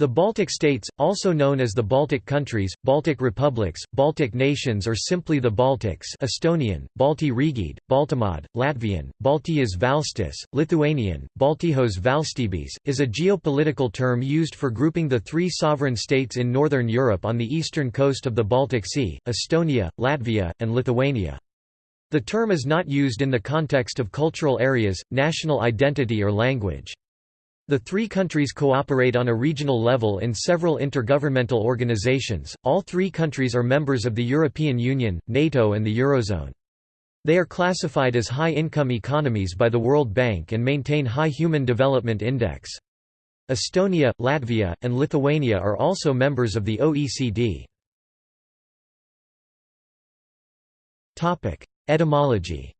The Baltic states, also known as the Baltic countries, Baltic republics, Baltic nations or simply the Baltics Estonian, Balti Riigid, Baltimad, Latvian, Baltijas valstis, Lithuanian, Baltijos valstybės, is a geopolitical term used for grouping the three sovereign states in northern Europe on the eastern coast of the Baltic Sea, Estonia, Latvia, and Lithuania. The term is not used in the context of cultural areas, national identity or language. The three countries cooperate on a regional level in several intergovernmental organizations. All three countries are members of the European Union, NATO, and the Eurozone. They are classified as high income economies by the World Bank and maintain high Human Development Index. Estonia, Latvia, and Lithuania are also members of the OECD. Topic: Etymology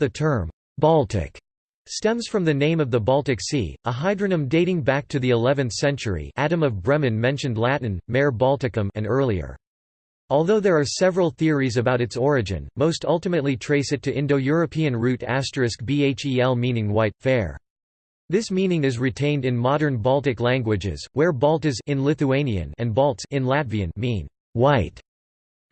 the term, Baltic, stems from the name of the Baltic Sea, a hydronym dating back to the 11th century Adam of Bremen mentioned Latin, mare Balticum and earlier. Although there are several theories about its origin, most ultimately trace it to Indo-European root bhel meaning white, fair. This meaning is retained in modern Baltic languages, where Baltas in Lithuanian and Balts in Latvian mean white.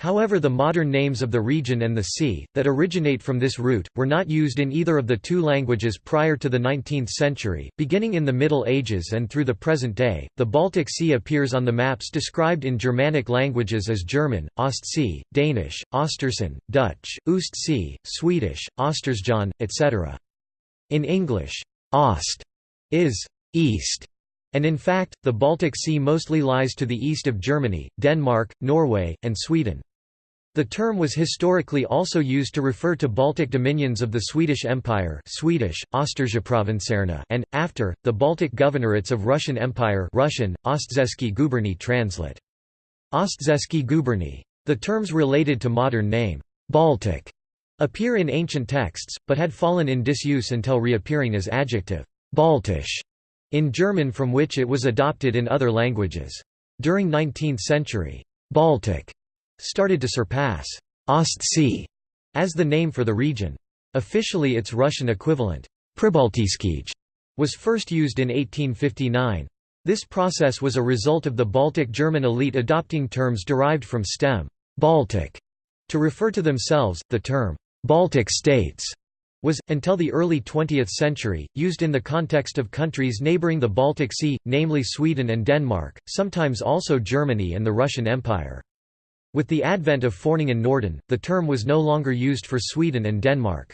However the modern names of the region and the sea, that originate from this root, were not used in either of the two languages prior to the 19th century. Beginning in the Middle Ages and through the present day, the Baltic Sea appears on the maps described in Germanic languages as German, Ostsee, Danish, Ostersund, Dutch, Ostsee, Swedish, Ostersjön, etc. In English, Ost is east and in fact, the Baltic Sea mostly lies to the east of Germany, Denmark, Norway, and Sweden. The term was historically also used to refer to Baltic dominions of the Swedish Empire Swedish, and, after, the Baltic governorates of Russian Empire Russian, Ostzeski guberny translate. Ostzeski guberny. The terms related to modern name, Baltic, appear in ancient texts, but had fallen in disuse until reappearing as adjective, Baltisch, in German from which it was adopted in other languages. During 19th century, Baltic started to surpass Ostsee as the name for the region. Officially its Russian equivalent, Pribaltiskij, was first used in 1859. This process was a result of the Baltic German elite adopting terms derived from stem Baltic to refer to themselves. The term Baltic states was, until the early 20th century, used in the context of countries neighbouring the Baltic Sea, namely Sweden and Denmark, sometimes also Germany and the Russian Empire. With the advent of Foreningen Norden, the term was no longer used for Sweden and Denmark.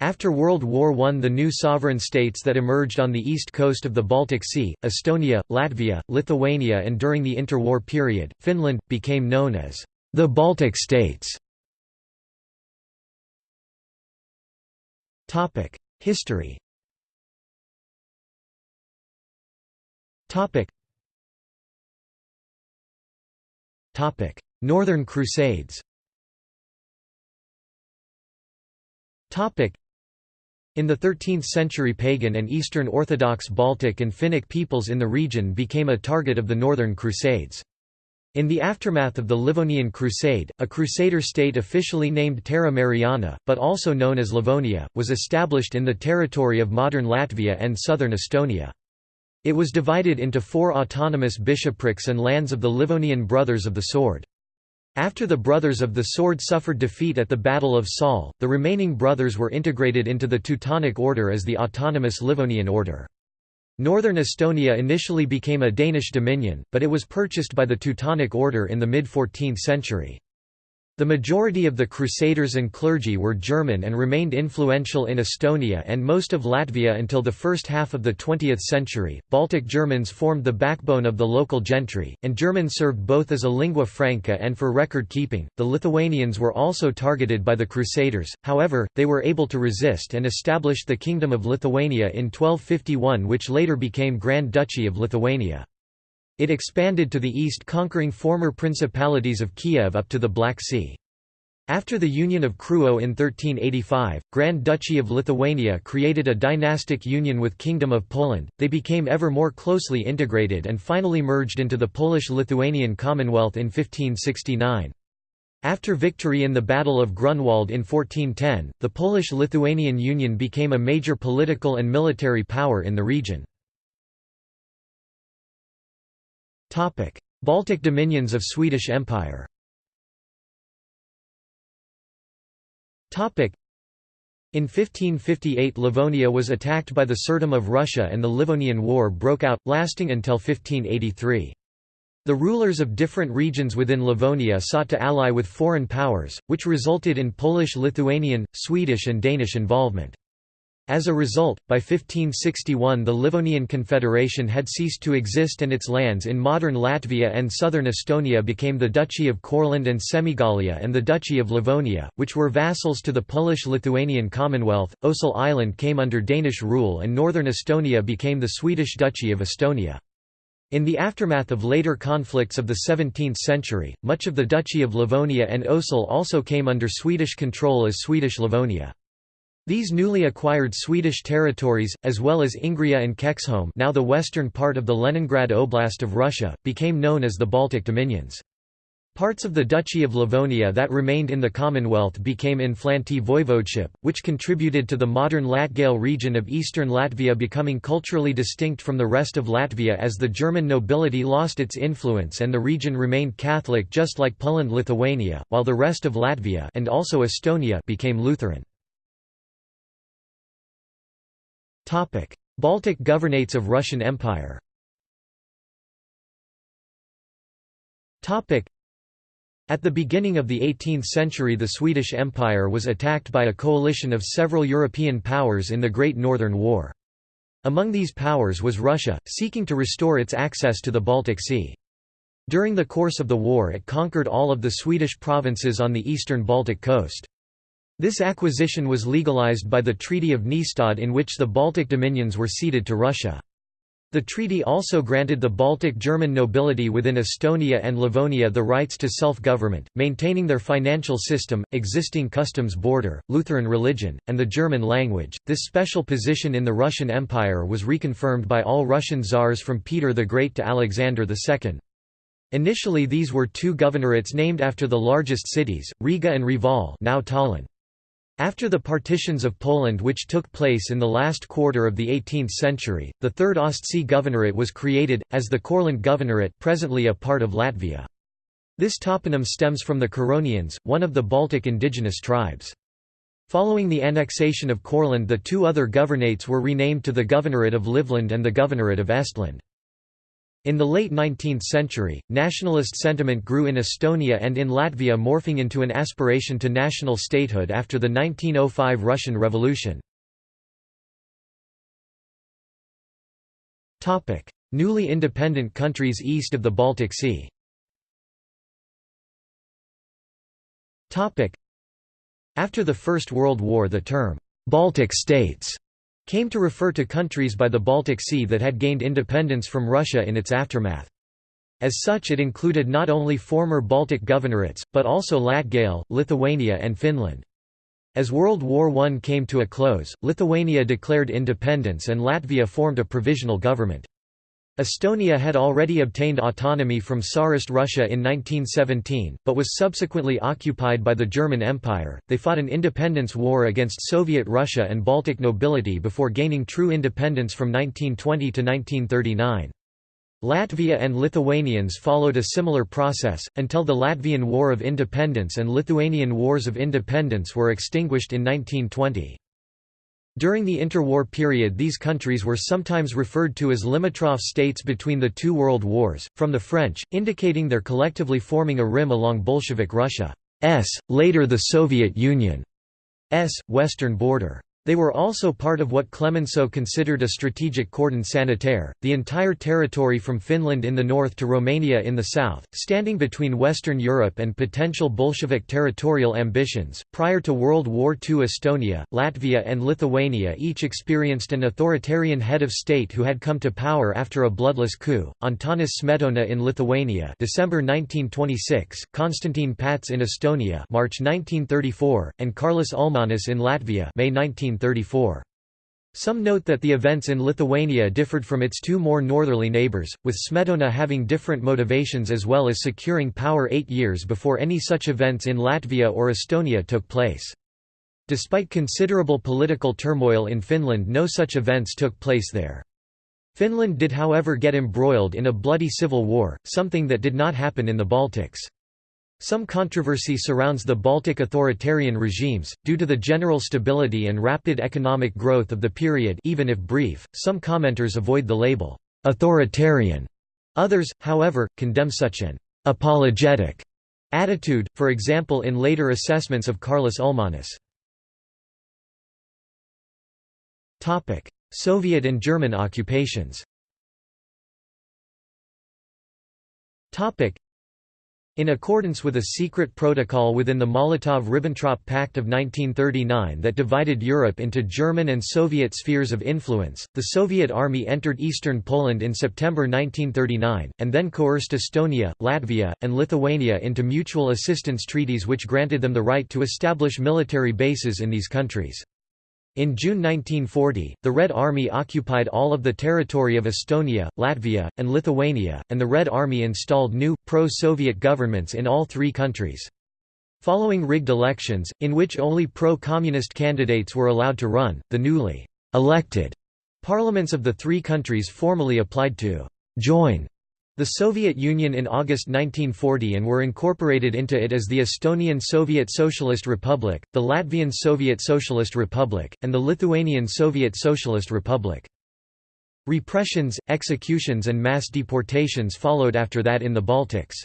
After World War I the new sovereign states that emerged on the east coast of the Baltic Sea, Estonia, Latvia, Lithuania and during the interwar period, Finland, became known as the Baltic states. History Northern Crusades in the 13th century pagan and Eastern Orthodox Baltic and Finnic peoples in the region became a target of the Northern Crusades. In the aftermath of the Livonian Crusade, a crusader state officially named Terra Mariana, but also known as Livonia, was established in the territory of modern Latvia and southern Estonia. It was divided into four autonomous bishoprics and lands of the Livonian Brothers of the Sword. After the Brothers of the Sword suffered defeat at the Battle of Saule, the remaining brothers were integrated into the Teutonic Order as the autonomous Livonian Order. Northern Estonia initially became a Danish dominion, but it was purchased by the Teutonic Order in the mid-14th century. The majority of the Crusaders and clergy were German and remained influential in Estonia and most of Latvia until the first half of the 20th century. Baltic Germans formed the backbone of the local gentry, and German served both as a lingua franca and for record keeping. The Lithuanians were also targeted by the Crusaders, however, they were able to resist and established the Kingdom of Lithuania in 1251, which later became Grand Duchy of Lithuania. It expanded to the east conquering former principalities of Kiev up to the Black Sea. After the Union of Krewo in 1385, Grand Duchy of Lithuania created a dynastic union with Kingdom of Poland, they became ever more closely integrated and finally merged into the Polish-Lithuanian Commonwealth in 1569. After victory in the Battle of Grunwald in 1410, the Polish-Lithuanian Union became a major political and military power in the region. Baltic dominions of Swedish Empire in 1558 Livonia was attacked by the Tsardom of Russia and the Livonian War broke out, lasting until 1583. The rulers of different regions within Livonia sought to ally with foreign powers, which resulted in Polish-Lithuanian, Swedish and Danish involvement. As a result, by 1561 the Livonian Confederation had ceased to exist and its lands in modern Latvia and southern Estonia became the Duchy of Courland and Semigalia and the Duchy of Livonia, which were vassals to the Polish-Lithuanian Commonwealth. Osel Island came under Danish rule and northern Estonia became the Swedish Duchy of Estonia. In the aftermath of later conflicts of the 17th century, much of the Duchy of Livonia and Osel also came under Swedish control as Swedish Livonia. These newly acquired Swedish territories, as well as Ingria and Kexholm now the western part of the Leningrad Oblast of Russia, became known as the Baltic Dominions. Parts of the Duchy of Livonia that remained in the Commonwealth became Inflanty Voivodeship, which contributed to the modern Latgale region of eastern Latvia becoming culturally distinct from the rest of Latvia as the German nobility lost its influence and the region remained Catholic just like Poland Lithuania, while the rest of Latvia and also Estonia became Lutheran. Baltic Governates of Russian Empire Topic: At the beginning of the 18th century the Swedish Empire was attacked by a coalition of several European powers in the Great Northern War. Among these powers was Russia, seeking to restore its access to the Baltic Sea. During the course of the war it conquered all of the Swedish provinces on the eastern Baltic coast. This acquisition was legalized by the Treaty of Nystad in which the Baltic dominions were ceded to Russia. The treaty also granted the Baltic German nobility within Estonia and Livonia the rights to self-government, maintaining their financial system, existing customs border, Lutheran religion, and the German language. This special position in the Russian Empire was reconfirmed by all Russian czars from Peter the Great to Alexander II. Initially these were two governorates named after the largest cities, Riga and Reval now Tallinn. After the partitions of Poland which took place in the last quarter of the 18th century, the Third Ostsee Governorate was created, as the Courland Governorate presently a part of Latvia. This toponym stems from the Curonians, one of the Baltic indigenous tribes. Following the annexation of Courland the two other governorates were renamed to the Governorate of Livland and the Governorate of Estland. In the late 19th century, nationalist sentiment grew in Estonia and in Latvia morphing into an aspiration to national statehood after the 1905 Russian Revolution. Newly independent countries east of the Baltic Sea After the First World War the term, "'Baltic States' came to refer to countries by the Baltic Sea that had gained independence from Russia in its aftermath. As such it included not only former Baltic governorates, but also Latgale, Lithuania and Finland. As World War I came to a close, Lithuania declared independence and Latvia formed a provisional government. Estonia had already obtained autonomy from Tsarist Russia in 1917, but was subsequently occupied by the German Empire. They fought an independence war against Soviet Russia and Baltic nobility before gaining true independence from 1920 to 1939. Latvia and Lithuanians followed a similar process, until the Latvian War of Independence and Lithuanian Wars of Independence were extinguished in 1920. During the interwar period these countries were sometimes referred to as limitrophe states between the two world wars, from the French, indicating their collectively forming a rim along Bolshevik Russia's, later the Soviet Union's, western border. They were also part of what Clemenceau considered a strategic cordon sanitaire, the entire territory from Finland in the north to Romania in the south, standing between Western Europe and potential Bolshevik territorial ambitions. Prior to World War II, Estonia, Latvia, and Lithuania each experienced an authoritarian head of state who had come to power after a bloodless coup. Antanas Smetona in Lithuania, December 1926, Konstantin Pats in Estonia, March 1934, and Karlis Ulmanis in Latvia, May 19. 1934. Some note that the events in Lithuania differed from its two more northerly neighbours, with Smetona having different motivations as well as securing power eight years before any such events in Latvia or Estonia took place. Despite considerable political turmoil in Finland no such events took place there. Finland did however get embroiled in a bloody civil war, something that did not happen in the Baltics. Some controversy surrounds the Baltic authoritarian regimes, due to the general stability and rapid economic growth of the period even if brief, some commenters avoid the label, "'authoritarian'". Others, however, condemn such an "'apologetic' attitude, for example in later assessments of Karlis Ulmanis. Soviet and German occupations in accordance with a secret protocol within the Molotov–Ribbentrop Pact of 1939 that divided Europe into German and Soviet spheres of influence, the Soviet army entered eastern Poland in September 1939, and then coerced Estonia, Latvia, and Lithuania into mutual assistance treaties which granted them the right to establish military bases in these countries. In June 1940, the Red Army occupied all of the territory of Estonia, Latvia, and Lithuania, and the Red Army installed new, pro-Soviet governments in all three countries. Following rigged elections, in which only pro-communist candidates were allowed to run, the newly elected parliaments of the three countries formally applied to join the Soviet Union in August 1940 and were incorporated into it as the Estonian Soviet Socialist Republic, the Latvian Soviet Socialist Republic, and the Lithuanian Soviet Socialist Republic. Repressions, executions and mass deportations followed after that in the Baltics.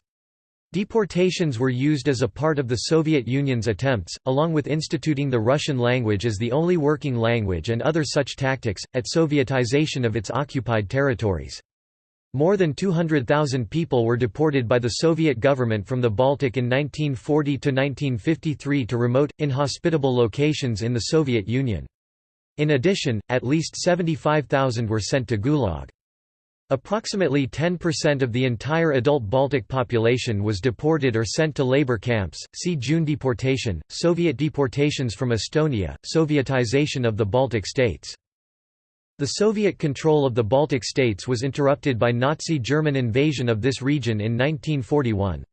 Deportations were used as a part of the Soviet Union's attempts, along with instituting the Russian language as the only working language and other such tactics, at Sovietization of its occupied territories. More than 200,000 people were deported by the Soviet government from the Baltic in 1940 to 1953 to remote, inhospitable locations in the Soviet Union. In addition, at least 75,000 were sent to Gulag. Approximately 10% of the entire adult Baltic population was deported or sent to labor camps. See June deportation, Soviet deportations from Estonia, Sovietization of the Baltic states. The Soviet control of the Baltic states was interrupted by Nazi German invasion of this region in 1941.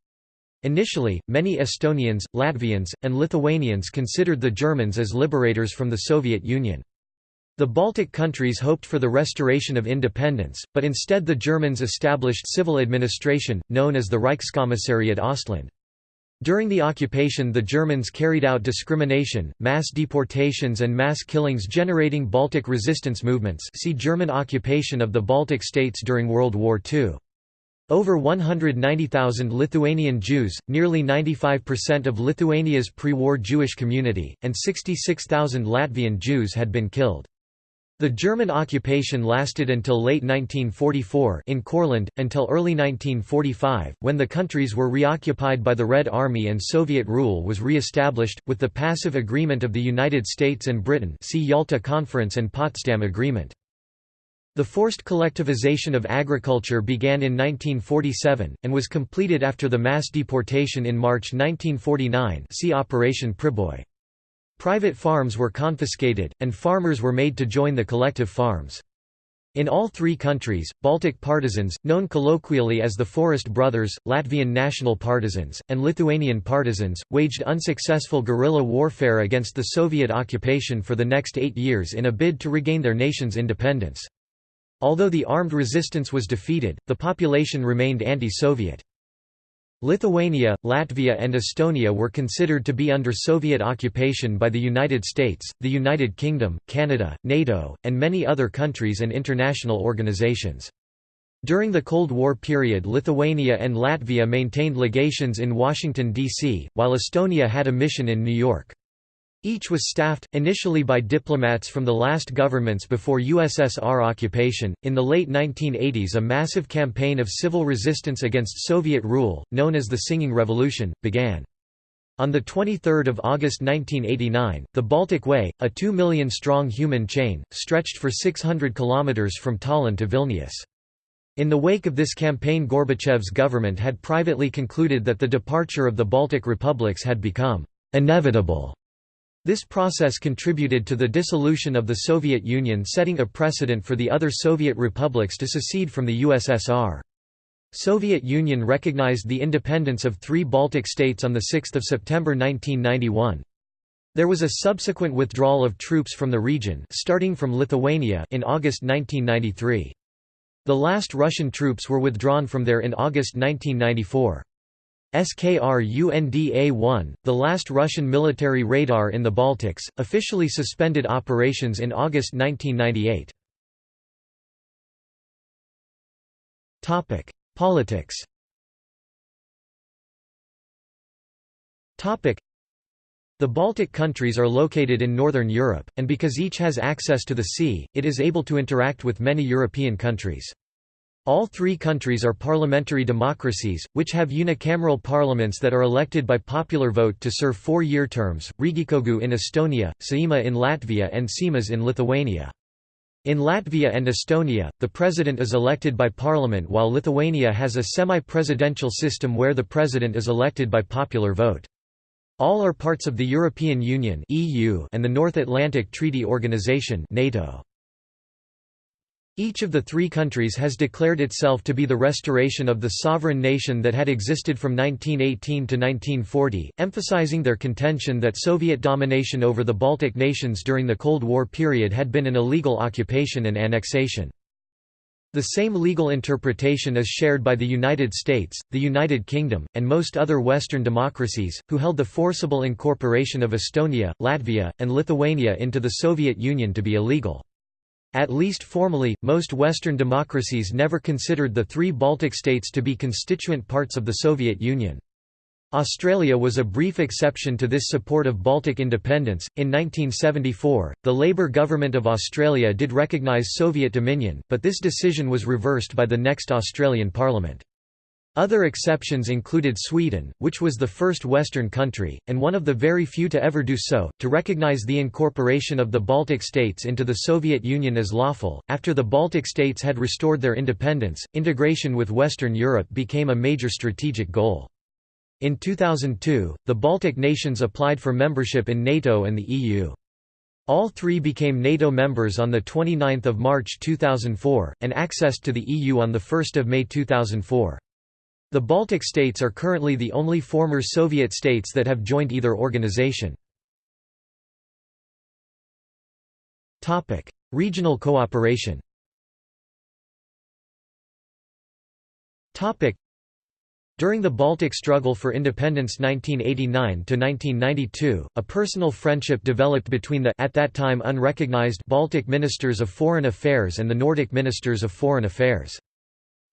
Initially, many Estonians, Latvians, and Lithuanians considered the Germans as liberators from the Soviet Union. The Baltic countries hoped for the restoration of independence, but instead the Germans established civil administration, known as the Reichskommissariat Ostland. During the occupation the Germans carried out discrimination, mass deportations and mass killings generating Baltic resistance movements see German occupation of the Baltic states during World War II. Over 190,000 Lithuanian Jews, nearly 95% of Lithuania's pre-war Jewish community, and 66,000 Latvian Jews had been killed. The German occupation lasted until late 1944 in Courland, until early 1945, when the countries were reoccupied by the Red Army and Soviet rule was re-established, with the passive agreement of the United States and Britain see Yalta Conference and Potsdam Agreement. The forced collectivization of agriculture began in 1947, and was completed after the mass deportation in March 1949 see Operation Priboi. Private farms were confiscated, and farmers were made to join the collective farms. In all three countries, Baltic partisans, known colloquially as the Forest Brothers, Latvian national partisans, and Lithuanian partisans, waged unsuccessful guerrilla warfare against the Soviet occupation for the next eight years in a bid to regain their nation's independence. Although the armed resistance was defeated, the population remained anti-Soviet. Lithuania, Latvia and Estonia were considered to be under Soviet occupation by the United States, the United Kingdom, Canada, NATO, and many other countries and international organizations. During the Cold War period Lithuania and Latvia maintained legations in Washington, D.C., while Estonia had a mission in New York. Each was staffed, initially by diplomats from the last governments before USSR occupation. In the late 1980s, a massive campaign of civil resistance against Soviet rule, known as the Singing Revolution, began. On 23 August 1989, the Baltic Way, a 2 million strong human chain, stretched for 600 kilometers from Tallinn to Vilnius. In the wake of this campaign Gorbachev's government had privately concluded that the departure of the Baltic republics had become inevitable This process contributed to the dissolution of the Soviet Union setting a precedent for the other Soviet republics to secede from the USSR. Soviet Union recognized the independence of three Baltic states on 6 September 1991. There was a subsequent withdrawal of troops from the region starting from Lithuania in August 1993. The last Russian troops were withdrawn from there in August 1994. Skrunda-1, the last Russian military radar in the Baltics, officially suspended operations in August 1998. Topic: Politics Topic: the Baltic countries are located in northern Europe, and because each has access to the sea, it is able to interact with many European countries. All three countries are parliamentary democracies, which have unicameral parliaments that are elected by popular vote to serve four-year terms, Riigikogu in Estonia, Saeima in Latvia and Seimas in Lithuania. In Latvia and Estonia, the president is elected by parliament while Lithuania has a semi-presidential system where the president is elected by popular vote. All are parts of the European Union and the North Atlantic Treaty Organization NATO. Each of the three countries has declared itself to be the restoration of the sovereign nation that had existed from 1918 to 1940, emphasizing their contention that Soviet domination over the Baltic nations during the Cold War period had been an illegal occupation and annexation. The same legal interpretation is shared by the United States, the United Kingdom, and most other Western democracies, who held the forcible incorporation of Estonia, Latvia, and Lithuania into the Soviet Union to be illegal. At least formally, most Western democracies never considered the three Baltic states to be constituent parts of the Soviet Union. Australia was a brief exception to this support of Baltic independence. In 1974, the Labour government of Australia did recognise Soviet dominion, but this decision was reversed by the next Australian parliament. Other exceptions included Sweden, which was the first Western country, and one of the very few to ever do so, to recognize the incorporation of the Baltic states into the Soviet Union as lawful. After the Baltic states had restored their independence, integration with Western Europe became a major strategic goal. In 2002, the Baltic nations applied for membership in NATO and the EU. All three became NATO members on 29 March 2004, and accessed to the EU on 1 May 2004. The Baltic states are currently the only former Soviet states that have joined either organization. Regional cooperation during the Baltic struggle for independence 1989–1992, a personal friendship developed between the at that time unrecognized Baltic ministers of foreign affairs and the Nordic ministers of foreign affairs.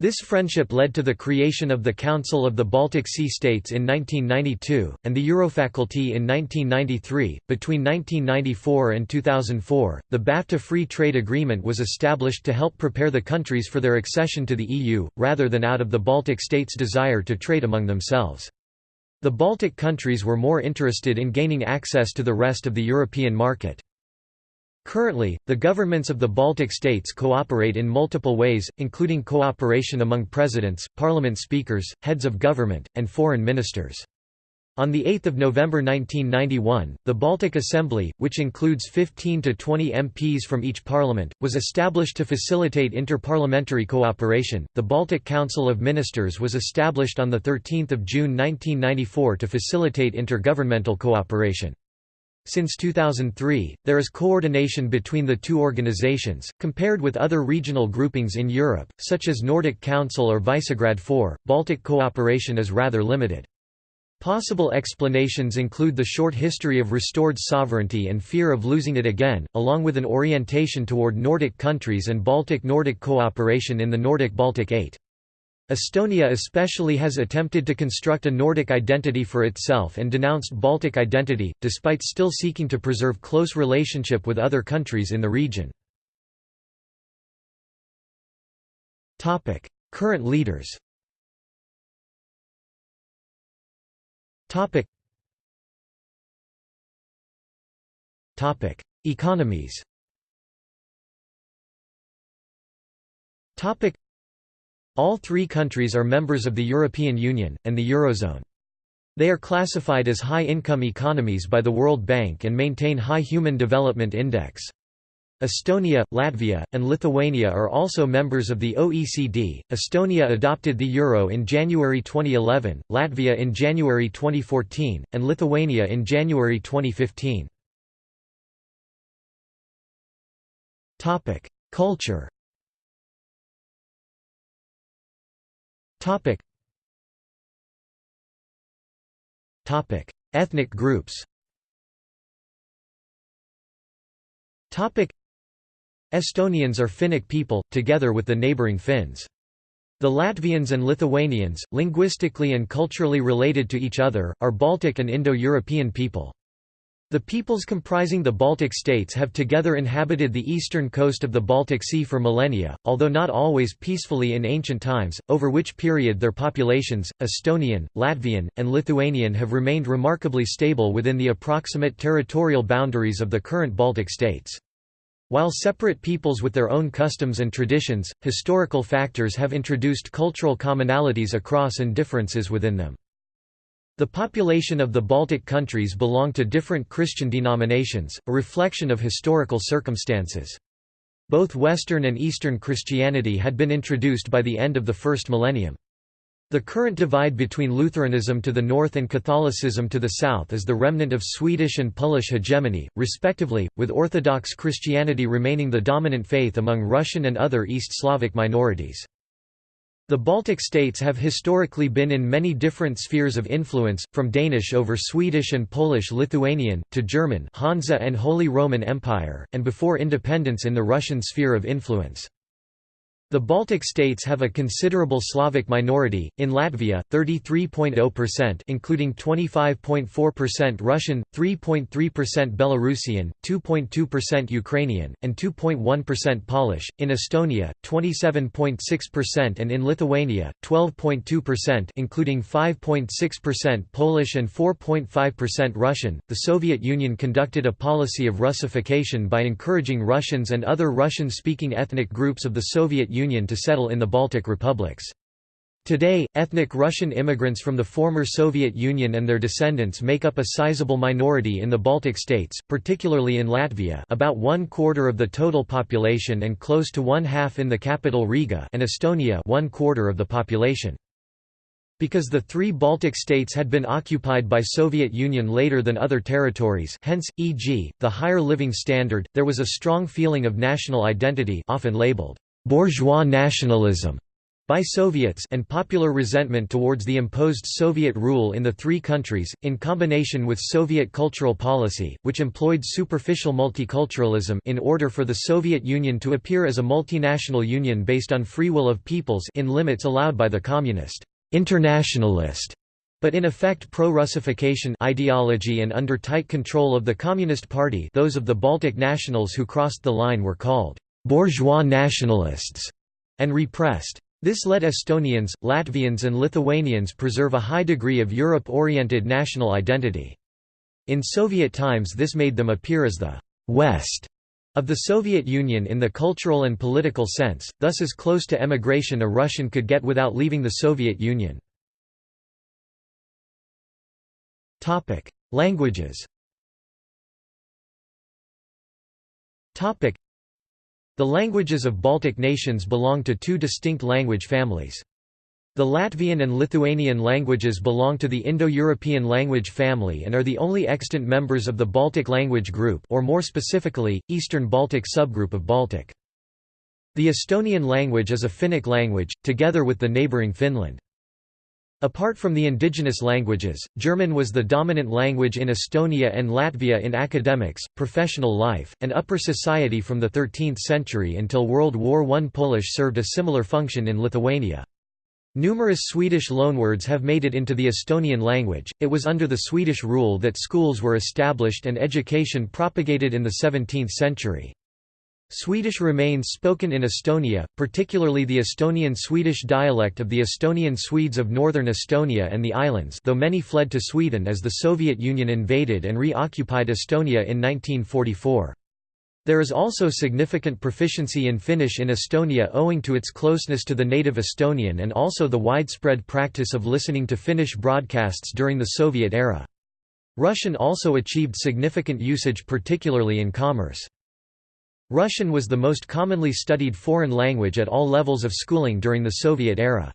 This friendship led to the creation of the Council of the Baltic Sea States in 1992, and the Eurofaculty in 1993. Between 1994 and 2004, the BAFTA Free Trade Agreement was established to help prepare the countries for their accession to the EU, rather than out of the Baltic states' desire to trade among themselves. The Baltic countries were more interested in gaining access to the rest of the European market. Currently, the governments of the Baltic states cooperate in multiple ways, including cooperation among presidents, parliament speakers, heads of government, and foreign ministers. On 8 November 1991, the Baltic Assembly, which includes 15 to 20 MPs from each parliament, was established to facilitate interparliamentary cooperation. The Baltic Council of Ministers was established on 13 June 1994 to facilitate intergovernmental cooperation. Since 2003, there is coordination between the two organizations. Compared with other regional groupings in Europe, such as Nordic Council or Visegrad 4, Baltic cooperation is rather limited. Possible explanations include the short history of restored sovereignty and fear of losing it again, along with an orientation toward Nordic countries and Baltic-Nordic cooperation in the Nordic-Baltic Eight. Estonia especially has attempted to construct a Nordic identity for itself and denounced Baltic identity, despite still seeking to preserve close relationship with other countries in the region. Current leaders Economies all three countries are members of the European Union, and the Eurozone. They are classified as high-income economies by the World Bank and maintain high Human Development Index. Estonia, Latvia, and Lithuania are also members of the OECD. Estonia adopted the euro in January 2011, Latvia in January 2014, and Lithuania in January 2015. Topic: Culture. Topic. Topic: Ethnic groups. Topic Estonians are Finnic people, together with the neighbouring Finns. The Latvians and Lithuanians, linguistically and culturally related to each other, are Baltic and Indo-European people. The peoples comprising the Baltic states have together inhabited the eastern coast of the Baltic Sea for millennia, although not always peacefully in ancient times, over which period their populations, Estonian, Latvian, and Lithuanian have remained remarkably stable within the approximate territorial boundaries of the current Baltic states. While separate peoples with their own customs and traditions, historical factors have introduced cultural commonalities across and differences within them. The population of the Baltic countries belong to different Christian denominations, a reflection of historical circumstances. Both Western and Eastern Christianity had been introduced by the end of the first millennium. The current divide between Lutheranism to the north and Catholicism to the south is the remnant of Swedish and Polish hegemony, respectively, with Orthodox Christianity remaining the dominant faith among Russian and other East Slavic minorities. The Baltic states have historically been in many different spheres of influence, from Danish over Swedish and Polish-Lithuanian, to German Hansa and Holy Roman Empire, and before independence in the Russian sphere of influence. The Baltic states have a considerable Slavic minority, in Latvia, 33.0% including 25.4% Russian, 3.3% Belarusian, 2.2% Ukrainian, and 2.1% Polish, in Estonia, 27.6% and in Lithuania, 12.2% including 5.6% Polish and 4.5% Russian. The Soviet Union conducted a policy of Russification by encouraging Russians and other Russian-speaking ethnic groups of the Soviet Union Union to settle in the Baltic republics. Today, ethnic Russian immigrants from the former Soviet Union and their descendants make up a sizable minority in the Baltic states, particularly in Latvia about one quarter of the total population and close to one half in the capital Riga and Estonia one quarter of the population. Because the three Baltic states had been occupied by Soviet Union later than other territories hence, e.g., the higher living standard, there was a strong feeling of national identity often labeled bourgeois nationalism by Soviets and popular resentment towards the imposed Soviet rule in the three countries, in combination with Soviet cultural policy, which employed superficial multiculturalism in order for the Soviet Union to appear as a multinational union based on free will of peoples in limits allowed by the communist internationalist but in effect pro-Russification ideology and under tight control of the Communist Party those of the Baltic nationals who crossed the line were called bourgeois nationalists, and repressed. This let Estonians, Latvians and Lithuanians preserve a high degree of Europe-oriented national identity. In Soviet times this made them appear as the «West» of the Soviet Union in the cultural and political sense, thus as close to emigration a Russian could get without leaving the Soviet Union. Languages the languages of Baltic nations belong to two distinct language families. The Latvian and Lithuanian languages belong to the Indo-European language family and are the only extant members of the Baltic language group or more specifically, Eastern Baltic subgroup of Baltic. The Estonian language is a Finnic language, together with the neighbouring Finland. Apart from the indigenous languages, German was the dominant language in Estonia and Latvia in academics, professional life, and upper society from the 13th century until World War I. Polish served a similar function in Lithuania. Numerous Swedish loanwords have made it into the Estonian language. It was under the Swedish rule that schools were established and education propagated in the 17th century. Swedish remains spoken in Estonia, particularly the Estonian-Swedish dialect of the Estonian Swedes of northern Estonia and the islands though many fled to Sweden as the Soviet Union invaded and re-occupied Estonia in 1944. There is also significant proficiency in Finnish in Estonia owing to its closeness to the native Estonian and also the widespread practice of listening to Finnish broadcasts during the Soviet era. Russian also achieved significant usage particularly in commerce. Russian was the most commonly studied foreign language at all levels of schooling during the Soviet era.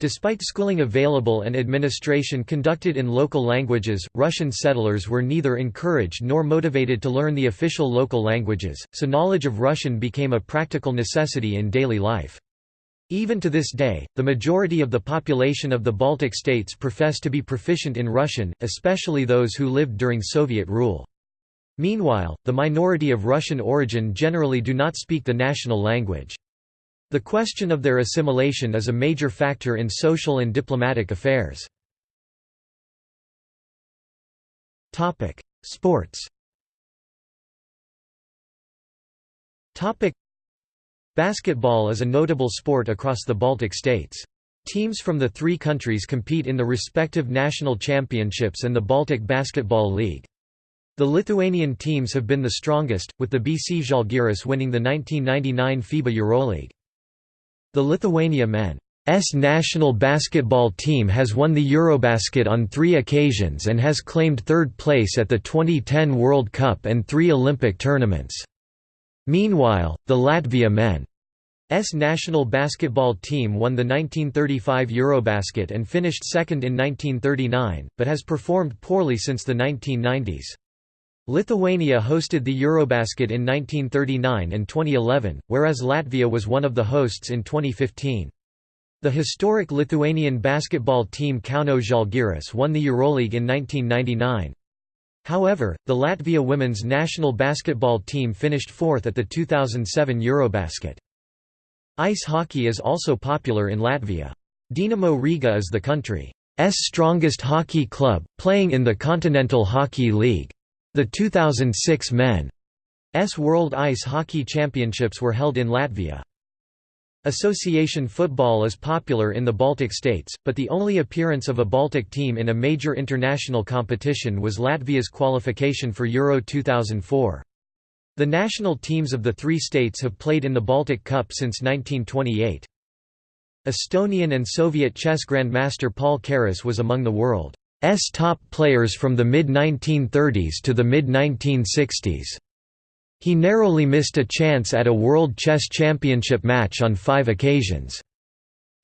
Despite schooling available and administration conducted in local languages, Russian settlers were neither encouraged nor motivated to learn the official local languages, so knowledge of Russian became a practical necessity in daily life. Even to this day, the majority of the population of the Baltic states profess to be proficient in Russian, especially those who lived during Soviet rule. Meanwhile, the minority of Russian origin generally do not speak the national language. The question of their assimilation is a major factor in social and diplomatic affairs. Sports Basketball is a notable sport across the Baltic states. Teams from the three countries compete in the respective national championships and the Baltic Basketball League. The Lithuanian teams have been the strongest, with the BC Žalgiris winning the 1999 FIBA EuroLeague. The Lithuania men's national basketball team has won the Eurobasket on three occasions and has claimed third place at the 2010 World Cup and three Olympic tournaments. Meanwhile, the Latvia men's national basketball team won the 1935 Eurobasket and finished second in 1939, but has performed poorly since the 1990s. Lithuania hosted the Eurobasket in 1939 and 2011, whereas Latvia was one of the hosts in 2015. The historic Lithuanian basketball team Kauno Žalgiris won the Euroleague in 1999. However, the Latvia women's national basketball team finished fourth at the 2007 Eurobasket. Ice hockey is also popular in Latvia. Dinamo Riga is the country's strongest hockey club, playing in the Continental Hockey League. The 2006 Men's World Ice Hockey Championships were held in Latvia. Association football is popular in the Baltic states, but the only appearance of a Baltic team in a major international competition was Latvia's qualification for Euro 2004. The national teams of the three states have played in the Baltic Cup since 1928. Estonian and Soviet chess grandmaster Paul Keres was among the world S top players from the mid-1930s to the mid-1960s. He narrowly missed a chance at a World Chess Championship match on five occasions.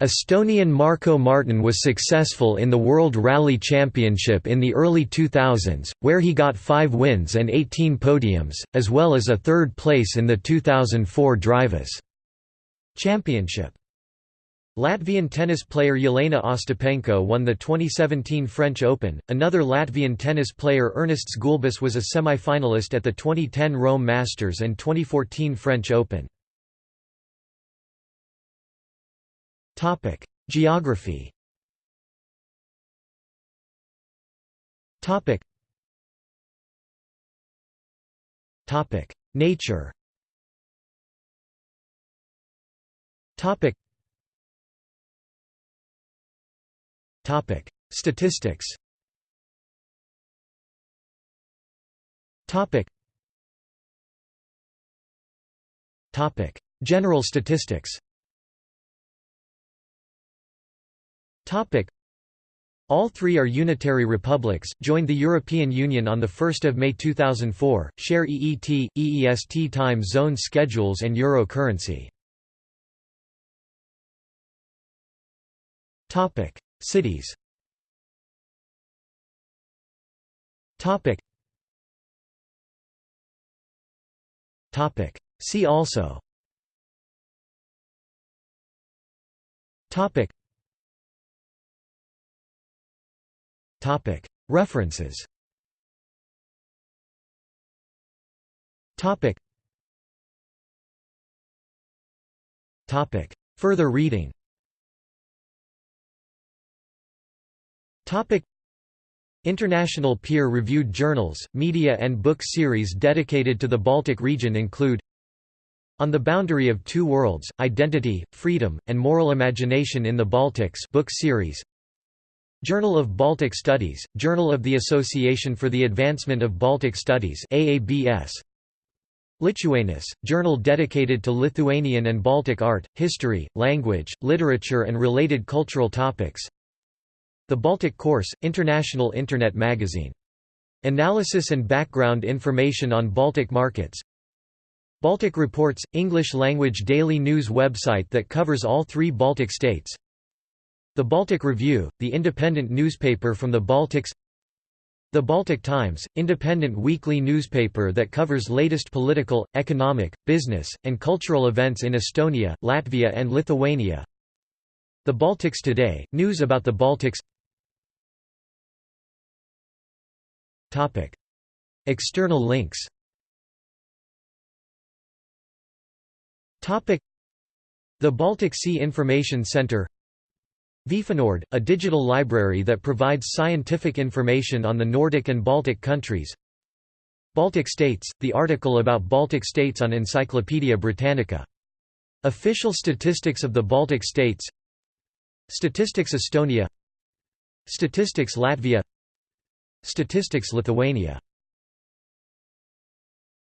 Estonian Markko Märtin was successful in the World Rally Championship in the early 2000s, where he got five wins and 18 podiums, as well as a third place in the 2004 Drivers Championship. Latvian tennis player Yelena Ostapenko won the 2017 French Open. Another Latvian tennis player Ernests Gulbis was a semi-finalist at the 2010 Rome Masters and 2014 French Open. Topic: Geography. Topic. Nature. Topic. Topic: Statistics. Topic. Topic: General statistics. Topic. All three are unitary republics, joined the European Union on 1 May 2004, share EET, EEST time zone schedules and euro currency. Cities. Topic. Topic. See also. Topic. Topic. References. Topic. Topic. Further reading International peer-reviewed journals, media and book series dedicated to the Baltic region include On the Boundary of Two Worlds, Identity, Freedom, and Moral Imagination in the Baltics book series. Journal of Baltic Studies, Journal of the Association for the Advancement of Baltic Studies AABS Lituanus, journal dedicated to Lithuanian and Baltic art, history, language, literature and related cultural topics The Baltic Course, international Internet magazine. Analysis and background information on Baltic markets Baltic Reports, English-language daily news website that covers all three Baltic states The Baltic Review, the independent newspaper from the Baltics the Baltic Times, independent weekly newspaper that covers latest political, economic, business, and cultural events in Estonia, Latvia and Lithuania. The Baltics Today, news about the Baltics. External links. The Baltic Sea Information Centre Vifanord, a digital library that provides scientific information on the Nordic and Baltic countries. Baltic states, the article about Baltic states on Encyclopædia Britannica. Official statistics of the Baltic states Statistics Estonia. Statistics Latvia. Statistics Lithuania